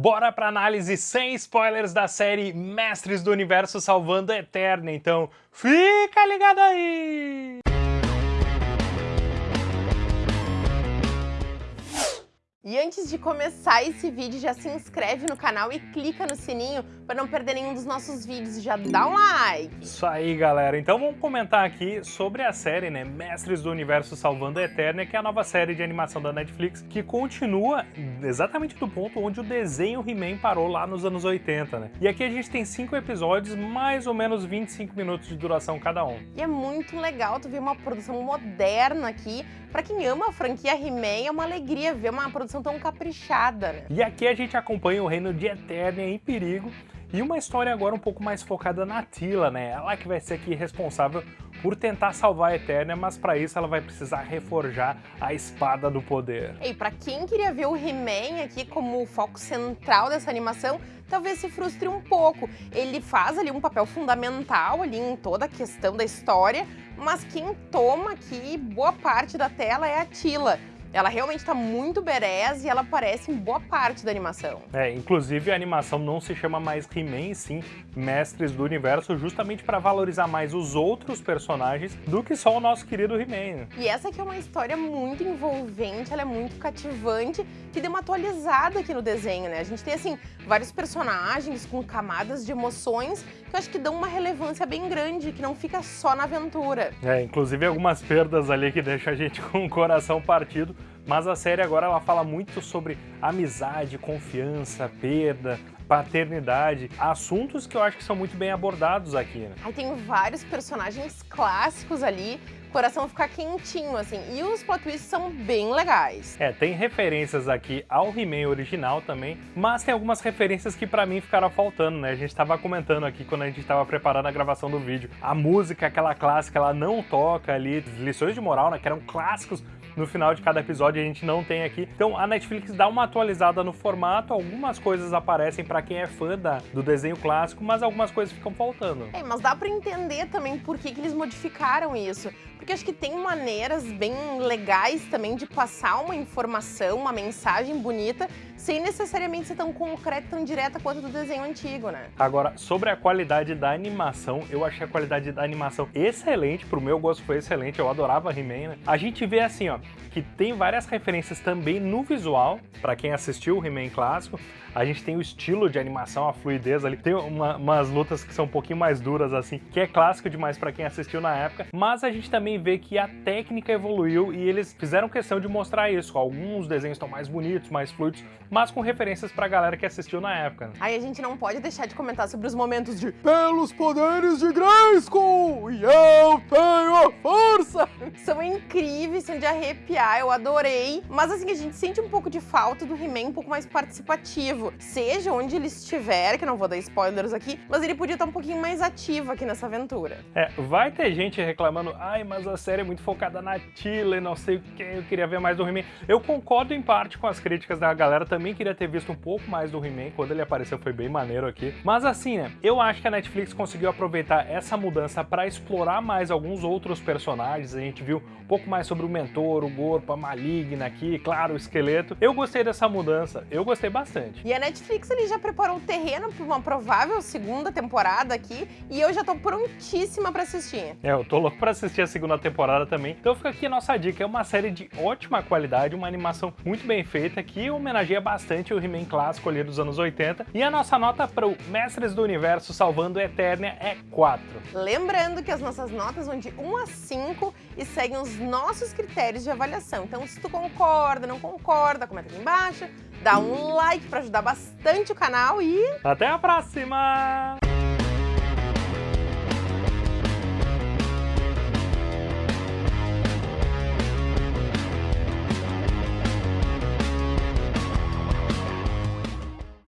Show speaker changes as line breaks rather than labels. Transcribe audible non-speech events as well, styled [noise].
Bora pra análise sem spoilers da série Mestres do Universo Salvando a Eterna, então fica ligado aí!
E antes de começar esse vídeo, já se inscreve no canal e clica no sininho para não perder nenhum dos nossos vídeos. Já dá um like!
Isso aí, galera. Então vamos comentar aqui sobre a série, né, Mestres do Universo Salvando a Eterna, que é a nova série de animação da Netflix, que continua exatamente do ponto onde o desenho He-Man parou lá nos anos 80, né? E aqui a gente tem cinco episódios, mais ou menos 25 minutos de duração cada um.
E é muito legal tu ver uma produção moderna aqui. Para quem ama a franquia He-Man, é uma alegria ver uma produção tão caprichada, né?
E aqui a gente acompanha o reino de Eternia em perigo e uma história agora um pouco mais focada na Tila, né? Ela que vai ser aqui responsável por tentar salvar a Eternia, mas para isso ela vai precisar reforjar a Espada do Poder.
E para quem queria ver o He-Man aqui como o foco central dessa animação, talvez se frustre um pouco. Ele faz ali um papel fundamental ali em toda a questão da história, mas quem toma aqui boa parte da tela é a Tila. Ela realmente está muito berés e ela aparece em boa parte da animação.
É, inclusive a animação não se chama mais He-Man, sim Mestres do Universo, justamente para valorizar mais os outros personagens do que só o nosso querido He-Man.
E essa aqui é uma história muito envolvente, ela é muito cativante, que deu uma atualizada aqui no desenho, né? A gente tem, assim, vários personagens com camadas de emoções que eu acho que dão uma relevância bem grande, que não fica só na aventura.
É, inclusive algumas perdas ali que deixam a gente [laughs] com o coração partido, mas a série agora ela fala muito sobre amizade, confiança, perda, paternidade, assuntos que eu acho que são muito bem abordados aqui. Né?
Aí tem vários personagens clássicos ali, o coração fica quentinho, assim, e os plot twists são bem legais.
É, tem referências aqui ao He-Man original também, mas tem algumas referências que pra mim ficaram faltando, né? A gente tava comentando aqui quando a gente tava preparando a gravação do vídeo. A música, aquela clássica, ela não toca ali, lições de moral, né, que eram clássicos no final de cada episódio a gente não tem aqui. Então a Netflix dá uma atualizada no formato, algumas coisas aparecem para quem é fã da, do desenho clássico, mas algumas coisas ficam faltando.
É, mas dá para entender também por que, que eles modificaram isso. Porque acho que tem maneiras bem legais também de passar uma informação, uma mensagem bonita, sem necessariamente ser tão concreta, tão direta quanto do desenho antigo, né?
Agora, sobre a qualidade da animação, eu achei a qualidade da animação excelente, pro meu gosto foi excelente, eu adorava He-Man, né? A gente vê assim, ó, que tem várias referências também no visual, para quem assistiu o He-Man clássico, a gente tem o estilo de animação, a fluidez ali, tem uma, umas lutas que são um pouquinho mais duras assim, que é clássico demais para quem assistiu na época, mas a gente também vê que a técnica evoluiu e eles fizeram questão de mostrar isso, alguns desenhos estão mais bonitos, mais fluidos, mas com referências pra galera que assistiu na época.
Aí a gente não pode deixar de comentar sobre os momentos de Pelos poderes de Grayskull, e eu tenho a força! [laughs] São incríveis, são de arrepiar, eu adorei, mas assim, a gente sente um pouco de falta do He-Man um pouco mais participativo, seja onde ele estiver, que não vou dar spoilers aqui, mas ele podia estar um pouquinho mais ativo aqui nessa aventura.
É, vai ter gente reclamando, ai, mas a série é muito focada na Tila não sei o que, eu queria ver mais do He-Man. Eu concordo em parte com as críticas da galera, também queria ter visto um pouco mais do He-Man, quando ele apareceu foi bem maneiro aqui. Mas assim, né, eu acho que a Netflix conseguiu aproveitar essa mudança para explorar mais alguns outros personagens, a gente viu um pouco mais sobre o Mentor, o Gorpo, a Maligna aqui, claro, o Esqueleto. Eu gostei dessa mudança, eu gostei bastante.
E a Netflix ele já preparou o terreno para uma provável segunda temporada aqui, e eu já tô prontíssima para assistir.
É, eu tô louco para assistir a segunda temporada também. Então fica aqui a nossa dica, é uma série de ótima qualidade, uma animação muito bem feita, que homenageia bastante o He-Man clássico ali dos anos 80. E a nossa nota para o Mestres do Universo Salvando Eternia é 4.
Lembrando que as nossas notas vão de 1 a 5 e seguem os nossos critérios de avaliação. Então se tu concorda, não concorda, comenta aqui embaixo, dá um like para ajudar bastante o canal e...
Até a próxima!